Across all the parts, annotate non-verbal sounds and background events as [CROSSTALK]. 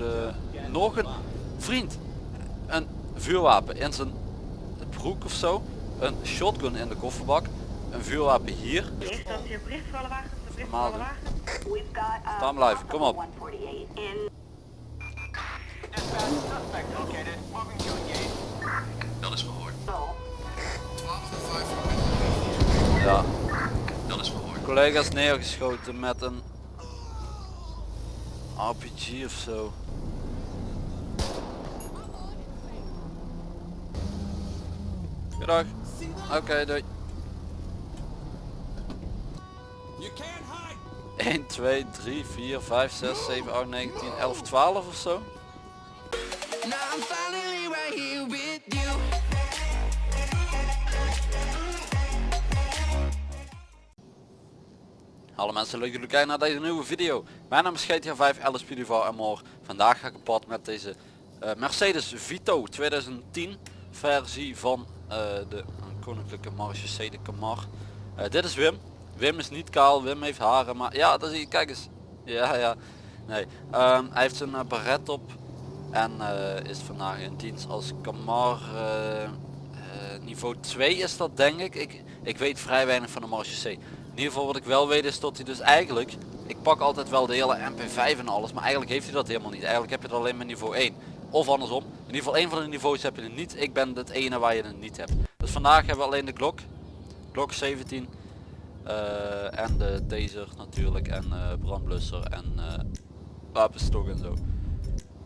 de... Nog een vriend. Een vuurwapen in zijn broek of zo. Een shotgun in de kofferbak. Een vuurwapen hier. Normaal doen. wagens. Staan blijven, kom op. Dat is verhoord. Ja. Dat is verhoord. Collega's neergeschoten met een RPG of zo. Goedendag. Oké, doei. 1, 2, 3, 4, 5, 6, 7, 8, 9, 10, 11, 12 of zo. Hallo mensen, leuk jullie kijken naar deze nieuwe video. Mijn naam is GTA 5 Alice Pudival en more. Vandaag ga ik op pad met deze eh, Mercedes Vito 2010 versie van eh, de Koninklijke Marche de Camar. Eh, dit is Wim. Wim is niet kaal, Wim heeft haren, maar ja, dat zie je, kijk eens. [LAUGHS] Ja, ja. Nee, Ehm, hij heeft zijn uh, baret op en is vandaag in dienst als Camar niveau 2 is dat denk ik. ik. Ik weet vrij weinig van de Marche C. In ieder geval wat ik wel weet is dat hij dus eigenlijk, ik pak altijd wel de hele MP5 en alles, maar eigenlijk heeft hij dat helemaal niet. Eigenlijk heb je het alleen met niveau 1. Of andersom. In ieder geval één van de niveaus heb je het niet. Ik ben het ene waar je het niet hebt. Dus vandaag hebben we alleen de Glock. Glock 17. eh, en de taser natuurlijk. En eh, brandblusser en eh, wapenstok en zo.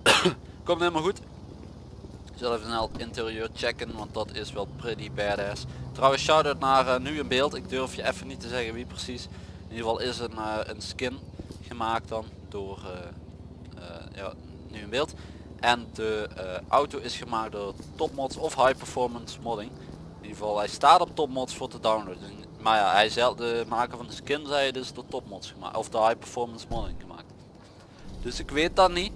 [COUGHS] Komt helemaal goed. Zal even snel het interieur checken, want dat is wel pretty badass. Trouwens, shout-out naar eh, nu in beeld. Ik durf je even niet te zeggen wie precies. In ieder geval is een, eh, een skin gemaakt dan door eh, ja, nu in beeld. En de auto is gemaakt door Topmods of High Performance Modding. In ieder geval, hij staat op Topmods voor te downloaden. Maar ja, hij zelf, de maker van de skin zei dus door Topmods gemaakt. Of de High Performance Modding gemaakt. Dus ik weet dat niet.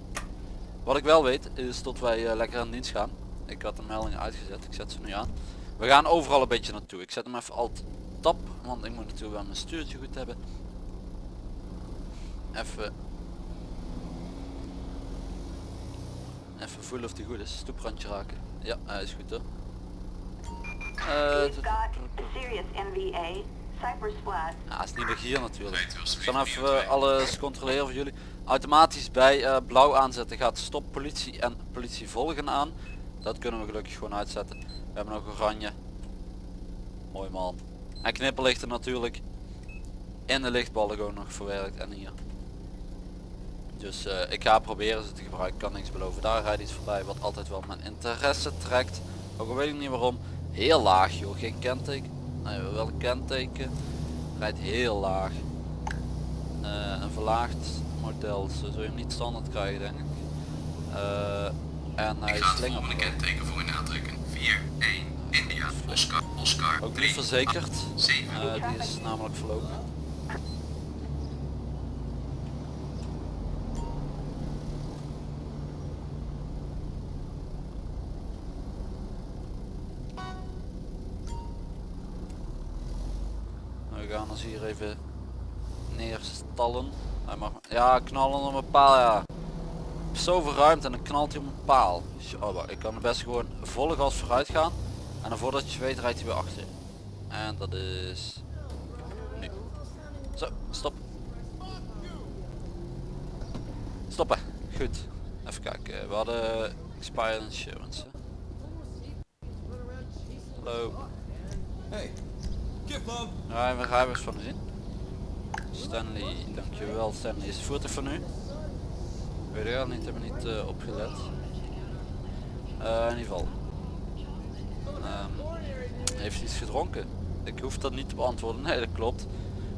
Wat ik wel weet is dat wij eh, lekker aan dienst gaan. Ik had de meldingen uitgezet, ik zet ze nu aan. We gaan overal een beetje naartoe. Ik zet hem even alt tab, want ik moet natuurlijk wel mijn stuurtje goed hebben. Even. Even voelen of die goed is. Stoeprandje raken. Ja, hij is goed hoor. Eh, Cypress Flat. ja, hij is niet weg hier natuurlijk. Ik zal even eh, alles controleren voor jullie. Automatisch bij eh, blauw aanzetten gaat stop politie en politie volgen aan. Dat kunnen we gelukkig gewoon uitzetten. We hebben nog oranje. Mooi man. En knipperlichten natuurlijk. In de lichtballen gewoon nog verwerkt en hier. Dus eh, ik ga proberen ze te gebruiken. Kan niks beloven. Daar rijdt iets voorbij wat altijd wel mijn interesse trekt. Ook al weet ik niet waarom. Heel laag joh. Geen kenteken. Nee, wel een kenteken. Rijdt heel laag. Eh, een verlaagd model. Zo zul je hem niet standaard krijgen denk ik. Eh, en hij Ik ga het slingert volgende nog. kenteken voor u aantrekken. 4, 1, India, Oscar, Oscar, Ook 3, niet verzekerd. 7. Eh, die is namelijk verlopen. We gaan ons hier even neerstallen. Hij mag, ja, knallen op een paal, ja. Zoveel ruimte en dan knalt hij op een paal. Jabba, ik kan best gewoon volle gas vooruit gaan. En dan voordat je weet rijdt hij weer achter. En dat is nu. Zo, stop. Stoppen. Goed. Even kijken. We hadden expired insurance. Hallo. Hey, kip man. Ja, we gaan eens van de zin. Stanley, dankjewel Stanley. Is voertuig van u? Weet ik al niet, hebben niet eh, opgelet. Eh, in ieder geval. Ehm, heeft iets gedronken? Ik hoef dat niet te beantwoorden. Nee, dat klopt.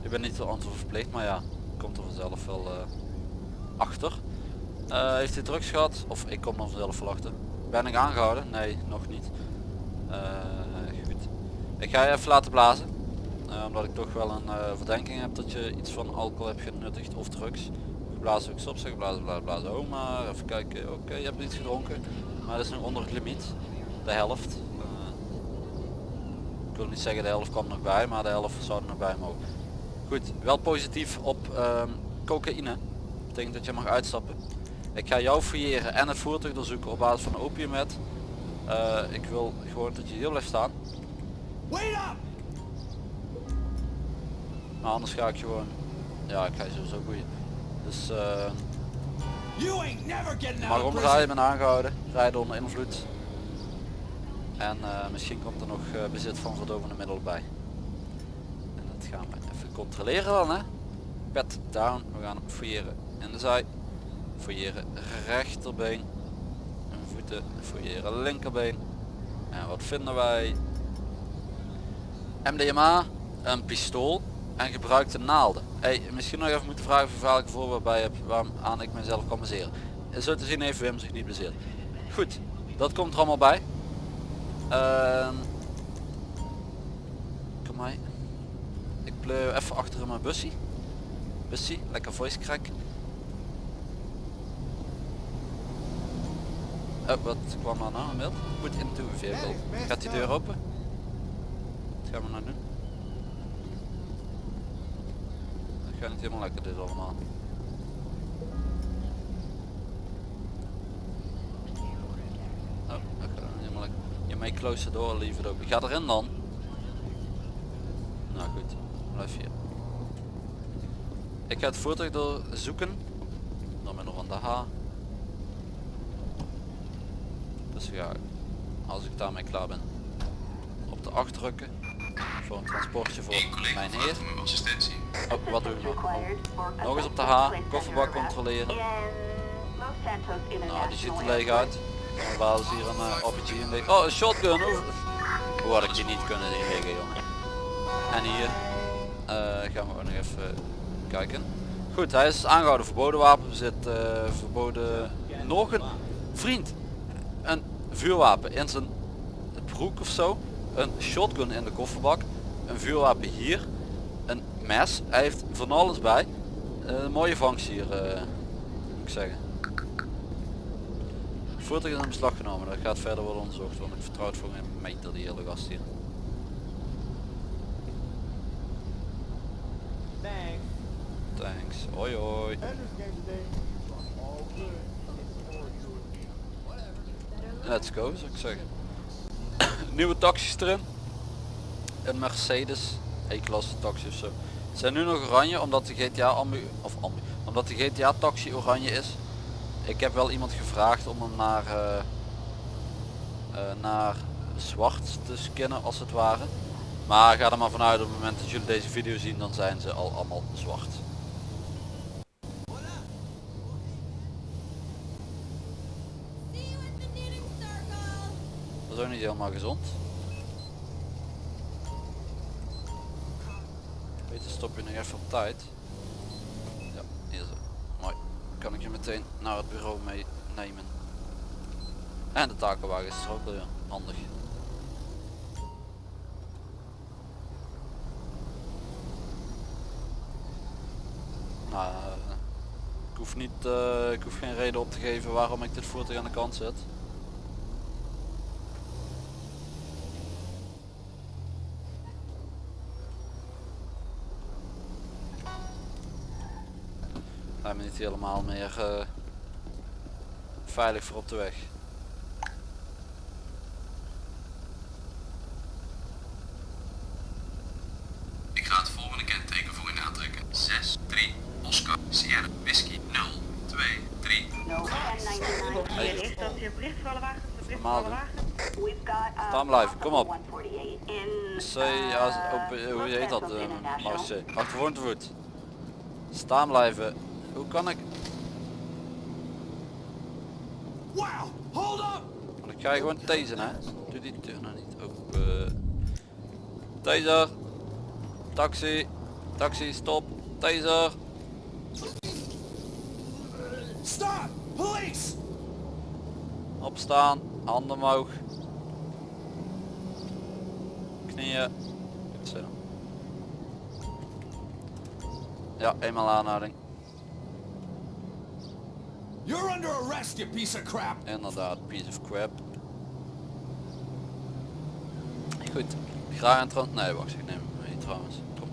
Ik ben niet te antwoord verplicht, maar ja, komt er vanzelf wel eh, achter. Heeft hij drugs gehad? Of ik kom er vanzelf wel achter. Ben ik aangehouden? Nee, nog niet. Goed. Ik ga je even laten blazen. Eh, omdat ik toch wel een eh, verdenking heb dat je iets van alcohol hebt genuttigd of drugs. Geblazen ook stop, zeg blazen, blazen. Oh maar even kijken. Oké, je hebt iets gedronken. Maar dat is nog onder het limiet. De helft. Eh, ik wil niet zeggen de helft kwam nog bij, maar de helft zou er nog bij mogen. Goed, wel positief op ehm, cocaïne. Betekent dat je mag uitstappen. Ik ga jou fouilleren en het voertuig doorzoeken op basis van opiumet. Eh ik wil gewoon dat je hier blijft staan. Wait up! Maar anders ga ik gewoon... Ja, ik ga je sowieso boeien. Dus eh mag out of omdraaien, ben aangehouden. Rijden onder invloed. En eh, misschien komt er nog eh, bezit van verdovende middelen bij. En dat gaan we even controleren dan hè. Pet down, we gaan fouilleren in de zij. Fouilleren rechterbeen. En voeten, fouilleren linkerbeen. En wat vinden wij? MDMA, een pistool en gebruikte naalden. Hey, misschien nog even moeten vragen of je veilige voorbeeld bij heb waaraan ik mezelf kan baseren. Zo te zien heeft Wim zich niet bezeerd. Goed, dat komt er allemaal bij. Ehm, kom maar. Ik pleur even achter in mijn bussie. Bussie, lekker voice crack. Oh, wat kwam er nou? Een beeld? Put into vehicle. Gaat die deur open? Wat gaan we nou doen? Dat gaat niet helemaal lekker dit allemaal. Oh, dat gaat niet helemaal lekker. Je may close the door, it open. Ga erin dan. Nou goed, blijf hier. Ik ga het voertuig doorzoeken. Door middel van de H. Dus ga ik, als ik daarmee klaar ben, op de 8 drukken. Voor een transportje voor mijn heer. assistentie. Oh, wat doe ik Assistance nog? eens op de H, kofferbak controleren. Nou, die ziet er leeg uit. Dan basis hier een uh, RPG in leeg. Oh, een shotgun. Hoe, hoe had ik die niet kunnen inlegen, jongen? En hier eh, gaan we ook nog even kijken. Goed, hij is aangehouden. Verboden wapenbezit, eh verboden... Nog een vriend. Een vuurwapen in zijn broek of zo. Een shotgun in de kofferbak. Een vuurwapen hier. Mes. Hij heeft van alles bij. Eh, een mooie vangst hier, eh, moet ik zeggen. Voertuig is in beslag genomen, dat gaat verder worden onderzocht, want ik vertrouw het voor geen meter die hele gast hier. Thanks. Thanks, hoi hoi. Let's go zou ik zeggen. [COUGHS] Nieuwe taxis erin. Een Mercedes E-klasse taxi of zo. Ze zijn nu nog oranje omdat de GTA ambu of ambu omdat de GTA taxi oranje is. Ik heb wel iemand gevraagd om hem naar eh, eh, naar zwart te scannen als het ware. Maar ga er maar vanuit op het moment dat jullie deze video zien dan zijn ze al allemaal zwart. Dat is ook niet helemaal gezond. Stop je nog even op tijd. Ja, hier zo. Mooi. Kan ik je meteen naar het bureau meenemen. En de takenwagen is er ook weer handig. Nou, eh, ik hoef niet, eh, ik hoef geen reden op te geven waarom ik dit voertuig aan de kant zet. Niet helemaal meer eh, veilig voor op de weg. Ik ga het volgende kenteken voor u aantrekken. 6, 3, Oscar, Sierra, Whisky, 0, 2, 3. No 1099. Hey. Voor voor Normaal alle doen. uh, Staan blijven, kom op. 148 in C, als, op, uh, hoe heet dat? Uh. Marce. Achtervoor te voet. Staan blijven. Hoe kan ik? Wow! Hold up! Want ik ga je gewoon tasen hè. Doe die deur nou niet open. Taser. Taxi. Taxi, stop. Taser. Stop! Police! Opstaan. Handen omhoog. Knieën. Goed zo. Ja, eenmaal aanhouding. You're under arrest, you piece of crap! Inderdaad, piece of crap. Goed, graag een trans... Nee, wacht, ik neem hem mee trouwens. Kom.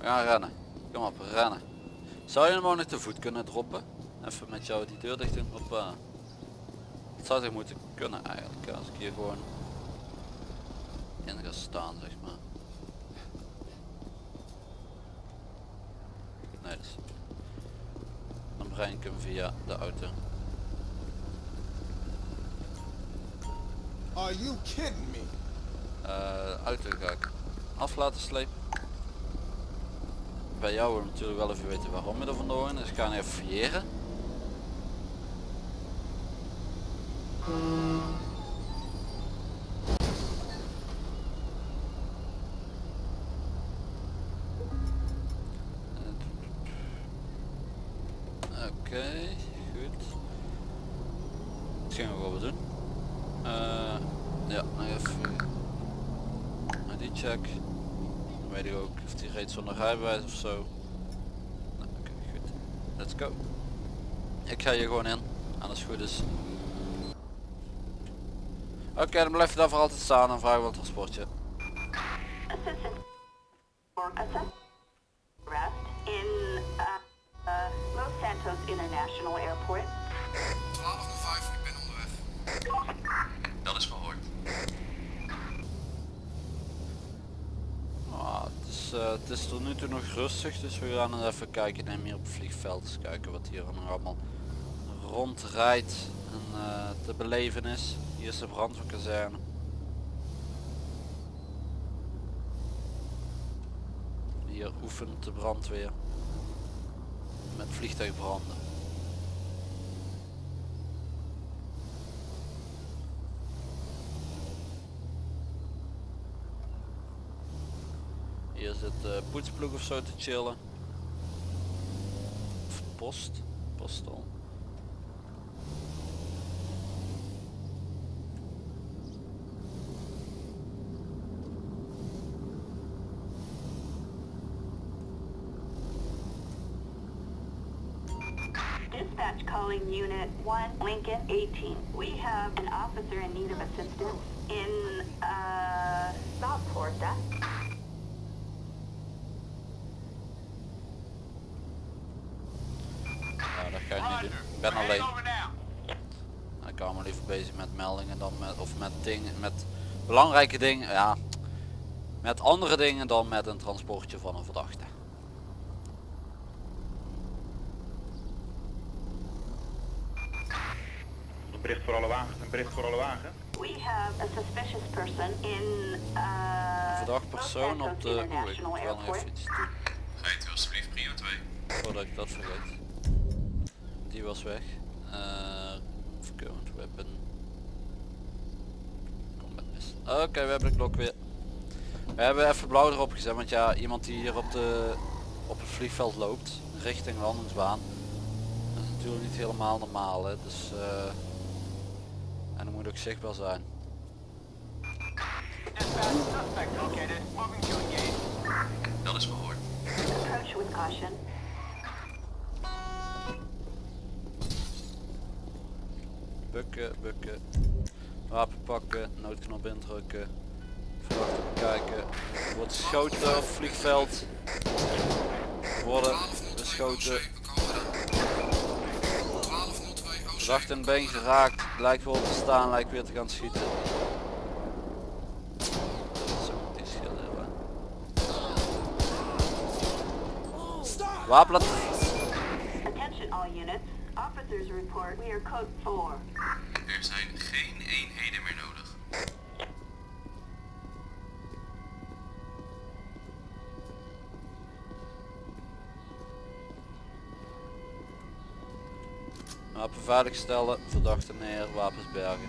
Gaan rennen. Kom op, rennen. Zou je hem ook nog te voet kunnen droppen? Even met jou die deur dicht doen. Hoppa. Het zou toch moeten kunnen eigenlijk. ja, Als ik hier gewoon in ga staan zeg maar. Nee, dus. Via de auto. Are you kidding me? Eh, auto ga ik af laten slepen. Bij jou wil ik natuurlijk wel even weten waarom je er vandoor dus ik ga even fouilleren. Zonder rijbewijs of zo. Nou, oké, goed. Let's go. Ik ga hier gewoon in. En als het goed is. Oké, dan blijf je daar voor altijd staan en vraag een transportje. Dus we gaan eens even kijken. Neem hier op het vliegveld eens kijken wat hier nog allemaal rondrijdt en eh, te beleven is. Hier is de brandweerkazerne. Hier oefent de brandweer met vliegtuigbranden. Hier zit de poetsploeg of zo te chillen. Of post, postal. Dispatch calling Unit 1, Lincoln 18. We have an officer in need of assistance in uh, South Porta. Ja, dat ga ik ben alleen. Ik hou me liever bezig met meldingen dan met, of met dingen, met belangrijke dingen, ja. Met andere dingen dan met een transportje van een verdachte. Een bericht voor alle wagens, een bericht voor alle wagen. We have a suspicious person in uh, Verdacht persoon op de... Oeh, ik moet wel even iets doen. Rijdt u alsjeblieft prio 2. Voordat ik dat vergeet. Die was weg. Uh, current weapon. Combat missile. Oké, we hebben de klok weer. We hebben even blauw erop gezet, want ja, iemand die hier op, de, op het vliegveld loopt, richting landingsbaan. Dat is natuurlijk niet helemaal normaal, hè. dus... eh en dat moet ook zichtbaar zijn. Dat is verhoord. Bukken, bukken. Wapen pakken, noodknop indrukken. Verdachte bekijken. Wordt geschoten vliegveld. Worden beschoten. We komen dan. 1202 OC. Verdachte in been geraakt. Lijkt wel te staan, lijkt weer te gaan schieten. Wapen Attention all units. Report we are code 4. Er zijn geen eenheden meer nodig. Wapen veiligstellen, verdachte neer, wapens bergen.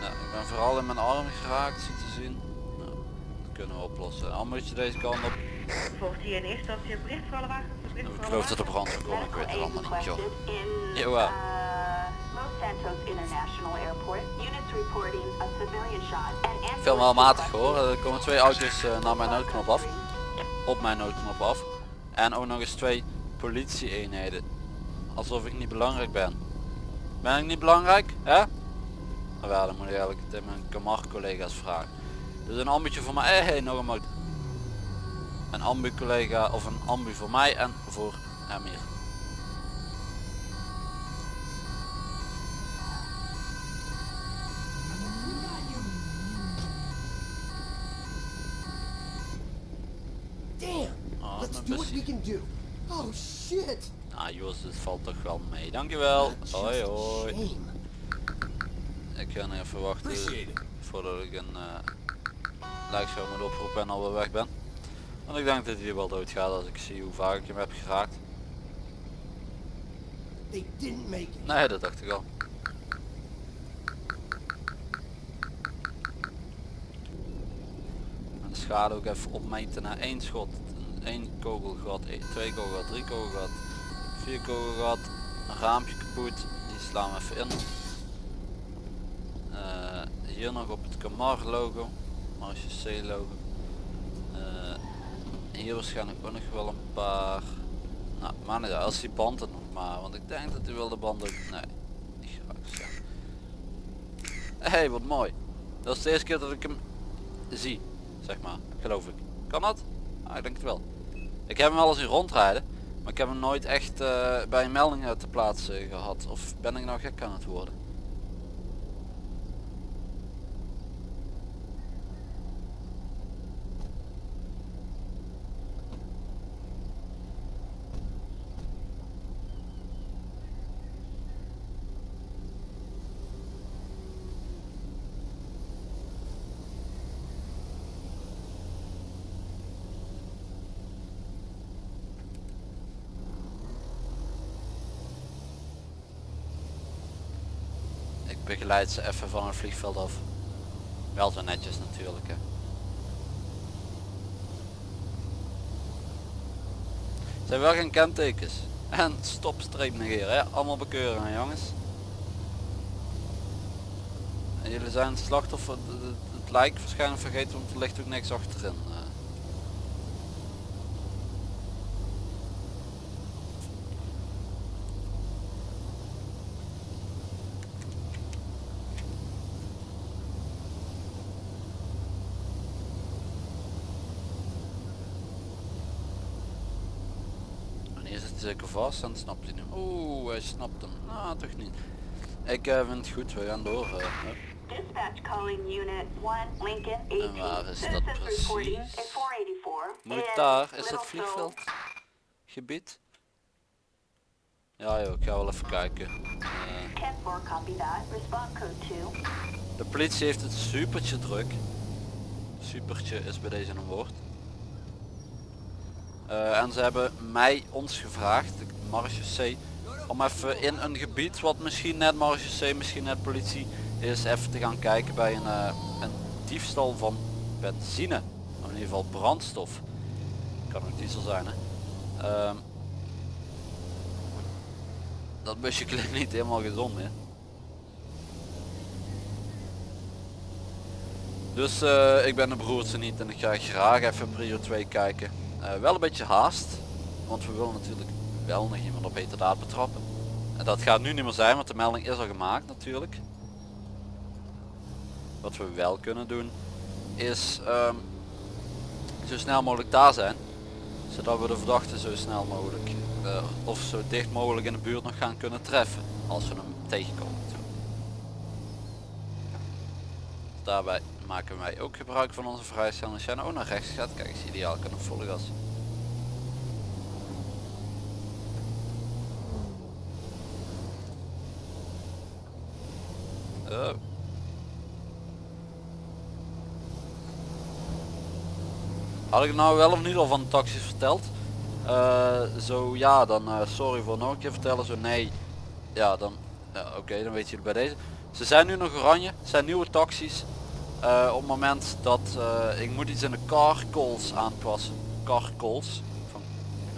Nou, ik ben vooral in mijn arm geraakt, ziet te zien. Nou, dat kunnen we oplossen. Al moet je deze kant op. Volgt hier in eerste instantie een bericht voor alle wagens? Bericht Ik geloof dat de wagens? brand gekomen, ik weet het allemaal niet joh. Jawel. ambulance Veel wel matig hoor, er komen twee auto's eh, naar mijn noodknop af. Op mijn noodknop af. En ook nog eens twee politie eenheden. Alsof ik niet belangrijk ben. Ben ik niet belangrijk? Hè? Nou ja, dan moet ik eigenlijk het aan mijn Kamar collega's vragen. Dus een ambuutje voor mij. Hey, nog een. Een ambu collega of een ambu voor mij en voor hem hier. Damn! Oh, Let's do what we can do. Ah Jos, het valt toch wel mee. Dankjewel. Hoi hoi. Ik ga even wachten voordat ik een uh, lijkshow moet oproepen en alweer weg ben. Want ik denk dat hij wel dood gaat als ik zie hoe vaak ik hem heb geraakt. Nee, dat dacht ik al. En de schade ook even opmeten naar één schot. één kogelgat, één- twee kogelgat, drie kogelgat, vier kogelgat, een raampje kapot. Die slaan we even in. Eh, hier nog op het Camar logo, Marge C logo. Eh, hier waarschijnlijk ook nog wel een paar. Nou, maar niet als die band er nog maar, want ik denk dat hij wil de band ook. Nee, niet. Zo. hey, wat mooi. Dat is de eerste keer dat ik hem zie, zeg maar, geloof ik. Kan dat? Ah, ik denk het wel. Ik heb hem wel eens in rondrijden, maar ik heb hem nooit echt eh, bij een melding uit te plaatsen gehad. Of ben ik nou gek aan het worden? Ik begeleid ze even van het vliegveld af. Wel zo netjes natuurlijk hè. Zijn wel geen kentekens. En stopstreep negeren hè. Allemaal bekeuren jongens. En jullie zijn slachtoffer, het, het, het lijk waarschijnlijk vergeten want er ligt ook niks achterin. eh. En hier zit hij zeker vast en snapt hij nu. Oeh, hij snapt hem. Ah, toch niet. Ik eh, vind het goed, we gaan door. hup. Dispatch calling unit 1, Lincoln 18. waar is dat precies? reporting at 484. Moet daar, is Phil. vliegveld? Gebied? Ja joh, ik ga wel even kijken. Eh, 10-4, copy that. Response code 2. de politie heeft het supertje druk. Supertje is bij deze een woord. Eh, en ze hebben mij, ons gevraagd, de C, om even in een gebied wat misschien net Marge C, misschien net politie is, even te gaan kijken bij een, eh, een diefstal van benzine. Of in ieder geval brandstof. Kan ook diesel zijn hè. Ehm, dat busje [LAUGHS] klinkt niet helemaal gezond meer. Dus eh, ik ben de broertje niet en ik ga graag even prio 2 kijken. Eh, wel een beetje haast, want we willen natuurlijk wel nog iemand op heterdaad betrappen. En dat gaat nu niet meer zijn, want de melding is al gemaakt natuurlijk. Wat we wel kunnen doen, is ehm, zo snel mogelijk daar zijn. Zodat we de verdachte zo snel mogelijk, eh, of zo dicht mogelijk in de buurt nog gaan kunnen treffen. Als we hem tegenkomen. Daarbij maken wij ook gebruik van onze vrijstelling. Als jij nou naar rechts gaat, kijk eens ideaal, kan op volle. Oh. Had ik nou wel of niet al van de taxis verteld? Eh, zo ja, dan eh, sorry voor nog een keer vertellen. Zo nee, ja dan, ja, oké, dan weet je bij deze. Ze zijn nu nog oranje, zijn nieuwe taxis. Eh, op het moment dat eh, ik moet iets in de car aanpassen. Car van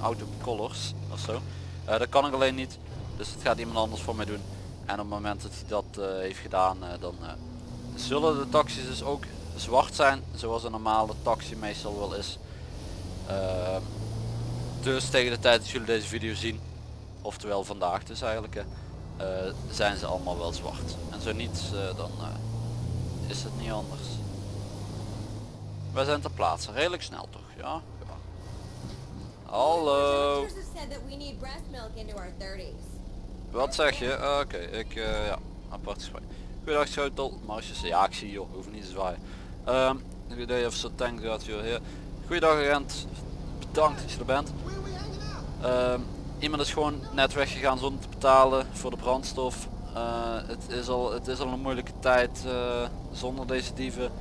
auto colors of zo. Eh, dat kan ik alleen niet. Dus dat gaat iemand anders voor mij doen. En op het moment dat hij dat heeft gedaan, dan zullen de taxis dus ook zwart zijn. Zoals een normale taxi meestal wel is. Ehm, dus tegen de tijd dat jullie deze video zien, oftewel vandaag dus eigenlijk, zijn ze allemaal wel zwart. En zo niet, dan is het niet anders. Wij zijn ter plaatse. Redelijk snel toch? Ja. ja. Hallo. Doctors have said that we need breast milk into our 30s. Wat zeg je? Ah, Oké, ik eh, ja, apart gesprek. Goedendag Schotel, Marsjes. Ja, ik zie je, joh, hoef niet te zwaaien. Ehm, good day officer, thank God you're here. Goeiedag agent, bedankt dat je er bent. Ehm, iemand is gewoon net weggegaan zonder te betalen voor de brandstof. Eh, het, is al, het is al een moeilijke tijd eh, zonder deze dieven.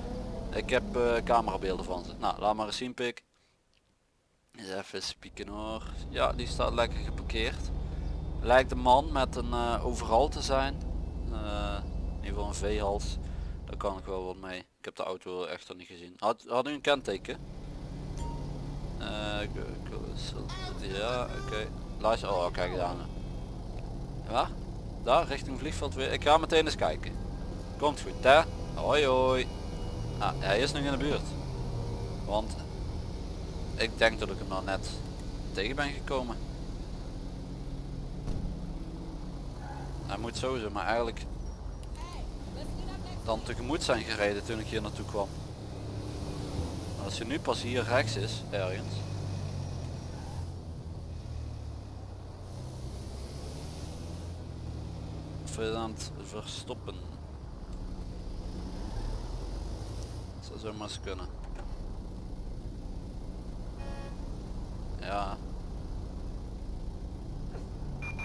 Ik heb eh, camerabeelden van ze. Nou, laat maar eens zien pik. Even spieken hoor. Ja, die staat lekker geparkeerd. Lijkt een man met een overal te zijn. In ieder geval een V-hals. Daar kan ik wel wat mee. Ik heb de auto echter niet gezien. Had, u een kenteken? Ja, oké. Luister, oh kijk daar. Ja, daar richting vliegveld weer. Ik ga meteen eens kijken. Komt goed hè? Hoi hoi. Ah, hij is nog in de buurt. Want ik denk dat ik hem nou net tegen ben gekomen. Hij moet sowieso, maar eigenlijk dan tegemoet zijn gereden toen ik hier naartoe kwam. Als je nu pas hier rechts is, ergens. Je aan het verstoppen. Dat zou zomaar eens kunnen. Ja.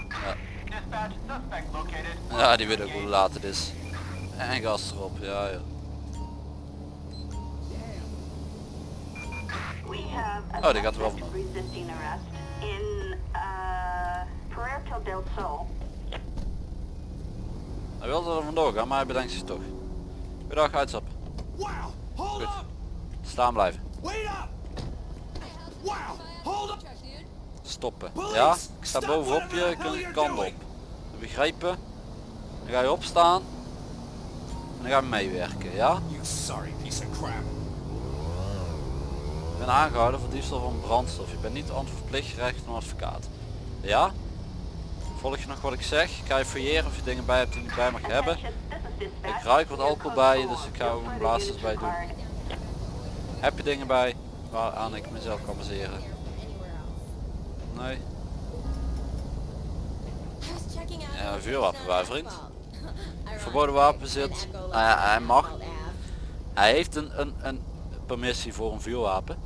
Ja. Ja, die weet ook hoe laat het is. En gas erop, ja ja. Oh, die gaat er wel arrest in uh, Puerto del Sol. Hij wilde er vandoor gaan, maar hij bedenkt zich toch. Goedendag! Hold Goed. Staan blijven. Wait up! Wow! Hold up! Stoppen. Ja, ik sta bovenop je, je you're kant op. Begrijpen? Dan ga je opstaan. En dan gaan we meewerken, ja? Ik ben aangehouden voor diefstal van brandstof. Je bent niet verplicht gerecht van advocaat. Ja? Volg je nog wat ik zeg? Ik ga je fouilleren of je dingen bij hebt die je niet bij mag hebben. Ik ruik wat alcohol bij je, dus ik ga ook een bij doen. Heb je dingen bij waaraan ik mezelf kan baseren? Nee. Ja, vuurwapen bij, vriend. Verboden wapenbezit. an echo Nou hij mag. Hij heeft een, een, een permissie voor een vuurwapen.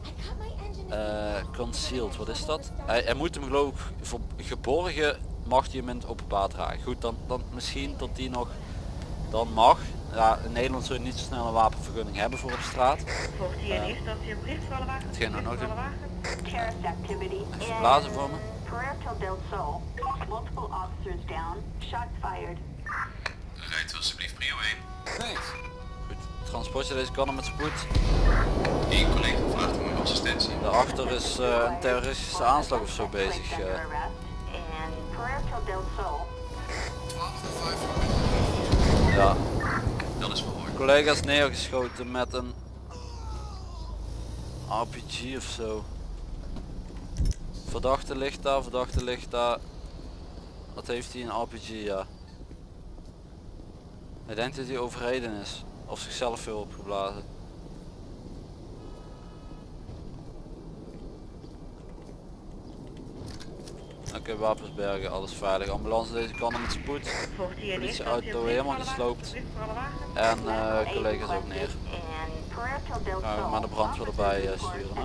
Eh, concealed, wat is dat? Hij, hij moet hem geloof ik voor geborgen mag hij hem in het openbaar dragen. Goed, dan, dan misschien tot die nog dan mag. Ja, in Nederland zul je niet zo snel een wapenvergunning hebben voor op straat. Volgt hier in eerste instantie een bericht voor alle wagens? Hetgeen nog activity Even blazen voor me. Puerto del Sol. Multiple officers down. Shots fired. Rijdt alsjeblieft prio 1. Thanks. Goed, transportje deze kan met spoed. Eén collega vraagt om uw assistentie. Daarachter is eh, een terroristische aanslag of zo bezig. Placed ja, Dat is collega's neergeschoten met een RPG of zo. Verdachte ligt daar, verdachte ligt daar. Wat heeft hij een RPG ja. Hij denkt dat hij overreden is. Of zichzelf veel opgeblazen. Oké, wapens bergen, alles veilig. Ambulance deze kant spoed. Hier in eerste Politieauto helemaal gesloopt. En eh collega's ook neer. Gaan we maar de brandweer erbij, eh, sturen, hè?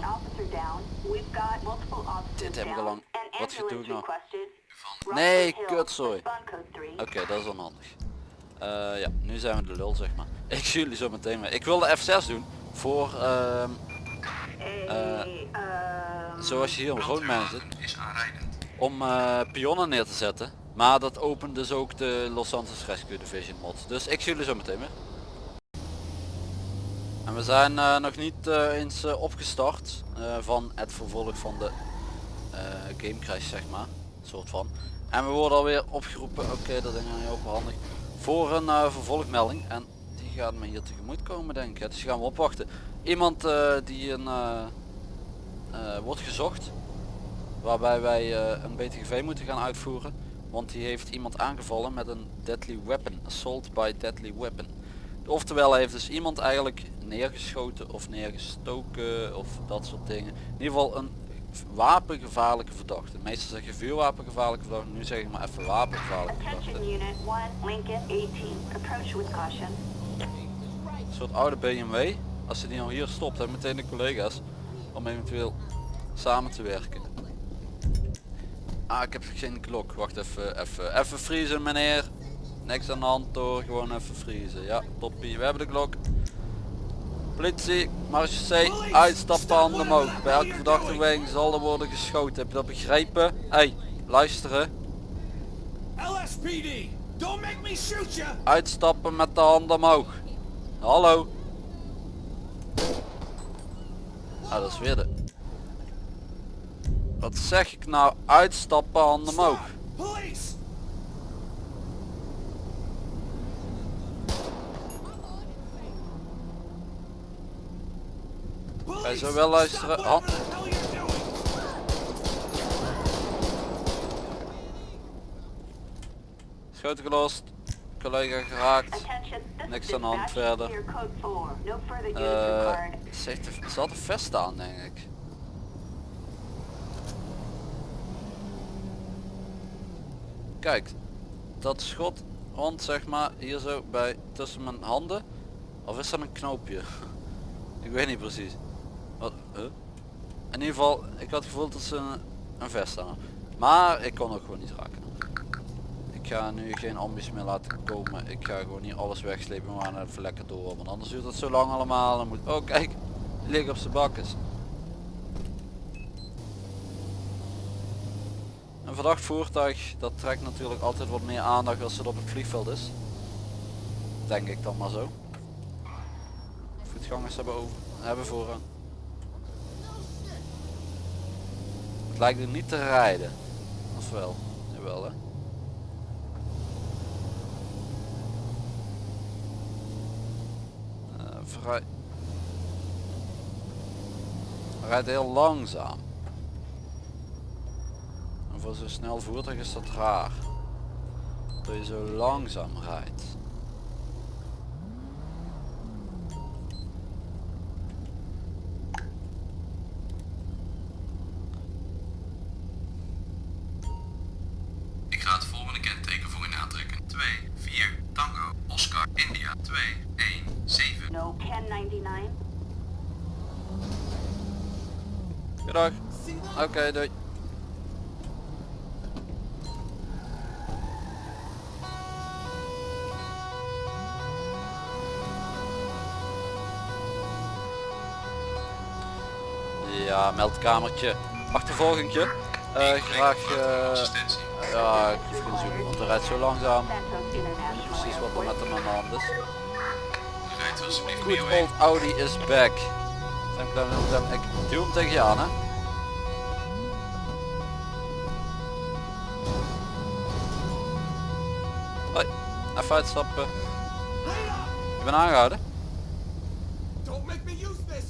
Dit heb ik al lang- An wat doe ik ambulance nou? Nee, kutzooi. Oké, dat is onhandig. Eh ja, nu zijn we de lul zeg maar. [LAUGHS] Ik zie jullie zo meteen mee. Ik wilde F6 doen voor ehm, um, zoals je hier op Roodmijn zit. Is aanrijdend. Om eh, pionnen neer te zetten. Maar dat opent dus ook de Los Angeles Rescue Division mod. Dus ik zie jullie zo meteen weer. En we zijn eh, nog niet eh, eens opgestart van het vervolg van de game crash zeg maar. Soort van. En we worden alweer opgeroepen, oké dat is niet openhandig, voor een vervolgmelding. En die gaat me hier tegemoet komen denk ik. Dus die gaan we opwachten. Iemand die een, wordt gezocht. Waarbij wij eh, een BTGV moeten gaan uitvoeren. Want die heeft iemand aangevallen met een deadly weapon. Assault by deadly weapon. Oftewel hij heeft dus iemand eigenlijk neergeschoten of neergestoken of dat soort dingen. In ieder geval een wapengevaarlijke verdachte. Meestal zeg je vuurwapengevaarlijke verdachte, nu zeg ik maar even wapengevaarlijke verdachte. Attention Unit 1, Lincoln 18. Approach with caution. Een soort oude BMW. Als ze die nou hier stopt, hebben meteen de collega's om eventueel samen te werken. Ah, ik heb geen klok. Wacht even, even, even vriezen meneer. Niks aan de hand door, gewoon even vriezen. Ja, toppie. We hebben de klok. Politie, marge C, uitstap de handen omhoog. Bij elke verdachte beweging zal er worden geschoten. Heb je dat begrepen? Hey, luisteren. LSPD, don't make me shoot you. Uitstappen met de handen omhoog. Hallo. Ah, dat is weer de... Wat zeg ik nou? Uitstappen, handen omhoog. Police. Wij zo wel luisteren. Doing. Schoten gelost. Collega geraakt. Niks aan de hand verder. Clear code 4. No further units Eh, required. ze, heeft de- ze had een vest aan denk ik. Kijk, dat schot rond zeg maar hier zo bij tussen mijn handen. Of is dat een knoopje? [LAUGHS] ik weet niet precies. Wat? In ieder geval, ik had het gevoel dat ze een, een vest aan. Maar ik kon ook gewoon niet raken. Ik ga nu geen ambies meer laten komen. Ik ga gewoon hier alles wegslepen. We gaan even lekker door. Want anders duurt het zo lang allemaal. Dan moet... Oh kijk, liggen op zijn bakkes. Een verdacht voertuig, dat trekt natuurlijk altijd wat meer aandacht als het op het vliegveld is. Denk ik dan maar zo. Voetgangers hebben, over, hebben voorrang. Het lijkt er niet te rijden. Of wel? Jawel hè. Eh, vrij... Rijdt heel langzaam. Voor zo'n snel voertuig is dat raar. Dat je zo langzaam rijdt. Ik ga het meldkamertje. Achtervolgingje. Eh graag... eh, Assistentie. ja, ik hoef zoeken, want hij rijdt zo langzaam. Niet precies wat er met hem aan de hand is. Mee old Audi is back. Ik duw hem tegen je aan hè. Hoi, even uitstappen. Je bent aangehouden? Don't make me use this.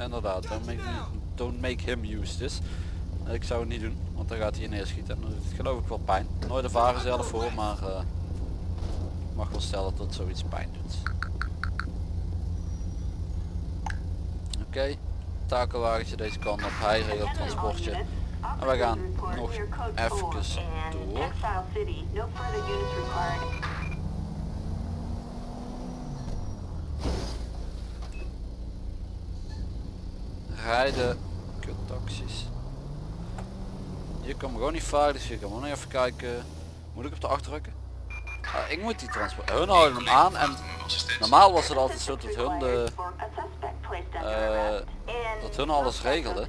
Inderdaad, don't make, don't make him use this. Ik zou het niet doen, want dan gaat hij neerschieten en dan doet geloof ik wel pijn. Nooit ervaren zelf voor, maar eh, ik mag wel stellen dat zoiets pijn doet. Oké, takelwagentje deze kant op, hij regelt transportje. En we gaan nog even door. Rijden, kuttaxis. Hier kan me gewoon niet varen, dus hier kan nog even kijken. Moet ik op de achterdrukken? Ah, ik moet die transport. Hun houden hem aan en normaal was het altijd zo dat hun de, eh, dat hun alles regelde.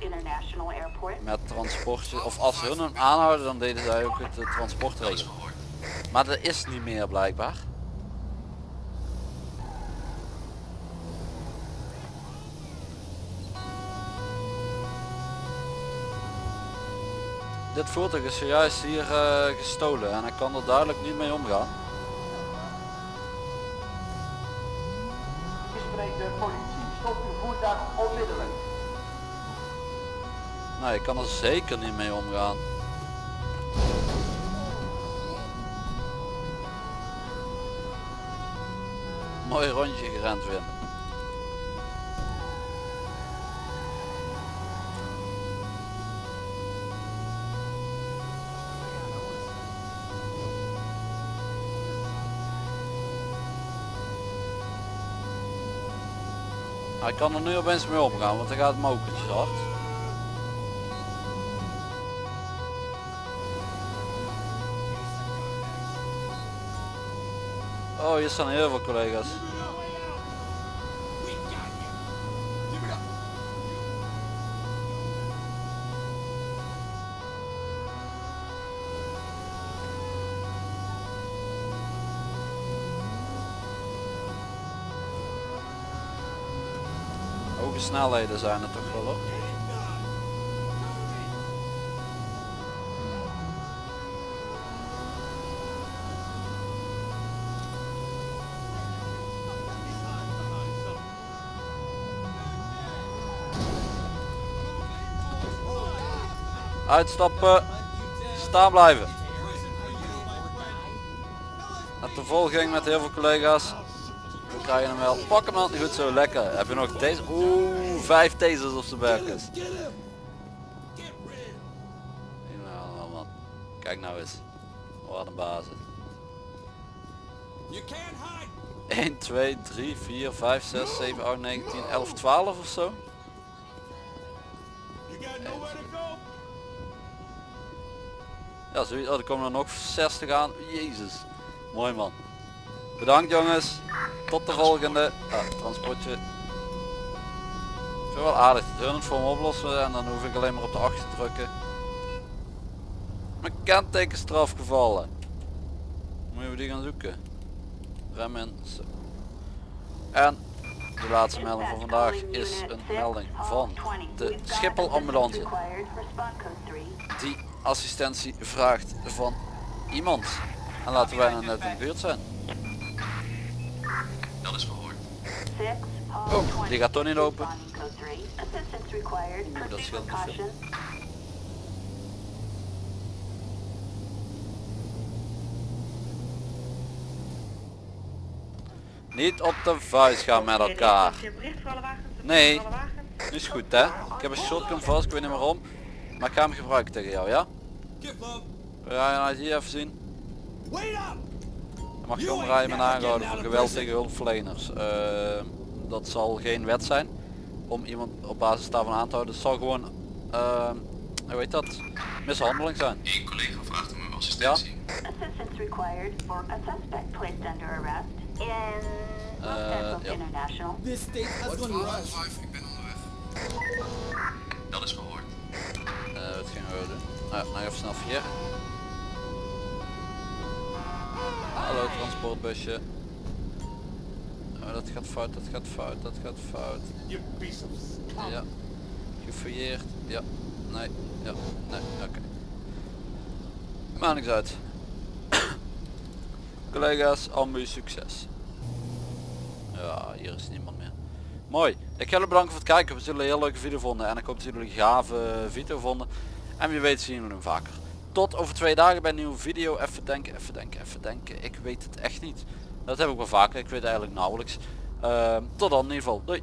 met transportje. Of als hun hem aanhouden dan deden zij ook het eh, transport regelen. Maar dat is niet meer blijkbaar. Dit voertuig is zojuist hier eh, gestolen en ik kan er duidelijk niet mee omgaan. U spreekt de politie. Stop uw voertuig onmiddellijk. Nee, ik kan er zeker niet mee omgaan. Mooi rondje gerend weer. Hij kan er nu opeens mee omgaan, want hij gaat mokertjes hard. Oh, hier staan heel veel collega's. Snelheden zijn er toch wel hoor. Uitstappen. Staan blijven. Met de volging met heel veel collega's. Krijg je hem wel. Pak hem dan. Goed zo, lekker. Heb je nog deze? Oeh, vijf tasers op zijn buikjes. Nou man. Kijk nou eens. Wat een bazen. You can't hide. 1, 2, 3, 4, 5, 6, 7, 8, 9, 10, 11, 12 of zo. You got nowhere to go. Ja, zoiets. Oh, er komen er nog 60 aan. Jezus. Mooi man. Bedankt jongens. Tot de volgende. Ah, transportje. Ik wel aardig. De hun voor me oplossen en dan hoef ik alleen maar op de 8 te drukken. Mijn kentekenstraf gevallen. Moeten we die gaan zoeken. Zo. En de laatste melding van vandaag is een melding van de Schiphol ambulance Required for spawn code 3. die assistentie vraagt van iemand. En laten wij nou net in de buurt zijn. Dat is verhoord. 6, Oh, die 20, gaat toch niet open. responding code 3. Assistance required. dat Proceed scheelt with niet veel. caution. Niet op de vuist gaan met elkaar. Nee. Nu is goed hè. Ik heb een shotgun vast, ik weet niet waarom. Maar ik ga hem gebruiken tegen jou, ja? Jij nou hier even zien? Mag je omrijden met aangehouden voor geweld tegen hulpverleners. Eh, dat zal geen wet zijn om iemand op basis daarvan aan te houden. Het zal gewoon, uh, hoe heet dat, mishandeling zijn. Eén collega vraagt om assistentie. Assistance required for a suspect placed under arrest in Los Uh, Angeles ja. International. This state has gone rush. Five, ik ben onderweg. Dat is verhoord. Eh, wat gingen we doen? Nou, nog even snel vier. Hallo transportbusje. Oh, dat gaat fout, dat gaat fout, dat gaat fout. Ja. Gefouilleerd. Ja. Nee. Ja. Nee. Oké. Maakt niks uit. [COUGHS] Collega's, ambu succes. Ja, hier is niemand meer. Mooi. Ik ga jullie bedanken voor het kijken. We zullen een heel leuke video vonden. En ik hoop dat jullie een gave video vonden. En wie weet zien we hem vaker. Tot over twee dagen bij een nieuwe video. Even denken, even denken, even denken. Ik weet het echt niet. Dat heb ik wel vaker. Ik weet eigenlijk nauwelijks. Ehm, tot dan in ieder geval. Doei.